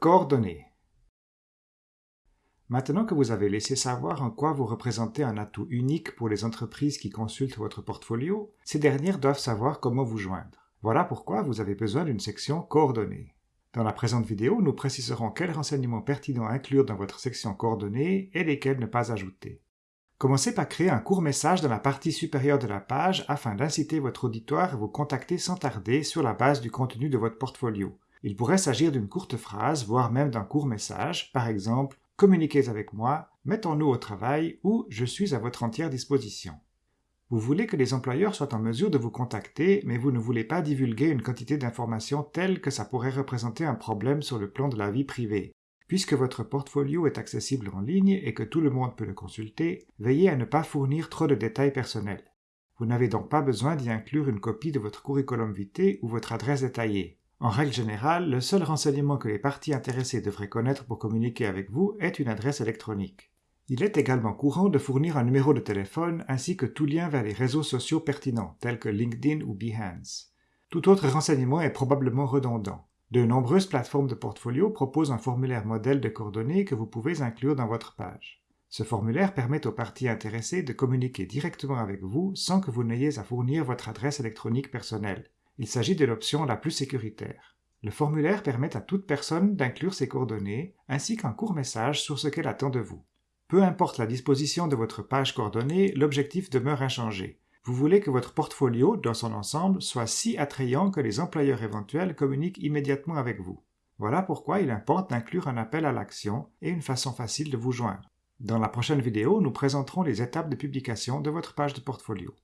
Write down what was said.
Coordonnées. Maintenant que vous avez laissé savoir en quoi vous représentez un atout unique pour les entreprises qui consultent votre portfolio, ces dernières doivent savoir comment vous joindre. Voilà pourquoi vous avez besoin d'une section Coordonnées. Dans la présente vidéo, nous préciserons quels renseignements pertinents inclure dans votre section Coordonnées et lesquels ne pas ajouter. Commencez par créer un court message dans la partie supérieure de la page afin d'inciter votre auditoire à vous contacter sans tarder sur la base du contenu de votre portfolio. Il pourrait s'agir d'une courte phrase, voire même d'un court message, par exemple « Communiquez avec moi »,« Mettons-nous au travail » ou « Je suis à votre entière disposition ». Vous voulez que les employeurs soient en mesure de vous contacter, mais vous ne voulez pas divulguer une quantité d'informations telle que ça pourrait représenter un problème sur le plan de la vie privée. Puisque votre portfolio est accessible en ligne et que tout le monde peut le consulter, veillez à ne pas fournir trop de détails personnels. Vous n'avez donc pas besoin d'y inclure une copie de votre curriculum vitae ou votre adresse détaillée. En règle générale, le seul renseignement que les parties intéressées devraient connaître pour communiquer avec vous est une adresse électronique. Il est également courant de fournir un numéro de téléphone ainsi que tout lien vers les réseaux sociaux pertinents tels que LinkedIn ou Behance. Tout autre renseignement est probablement redondant. De nombreuses plateformes de portfolio proposent un formulaire modèle de coordonnées que vous pouvez inclure dans votre page. Ce formulaire permet aux parties intéressées de communiquer directement avec vous sans que vous n'ayez à fournir votre adresse électronique personnelle. Il s'agit de l'option la plus sécuritaire. Le formulaire permet à toute personne d'inclure ses coordonnées ainsi qu'un court message sur ce qu'elle attend de vous. Peu importe la disposition de votre page coordonnée, l'objectif demeure inchangé. Vous voulez que votre portfolio, dans son ensemble, soit si attrayant que les employeurs éventuels communiquent immédiatement avec vous. Voilà pourquoi il importe d'inclure un appel à l'action et une façon facile de vous joindre. Dans la prochaine vidéo, nous présenterons les étapes de publication de votre page de portfolio.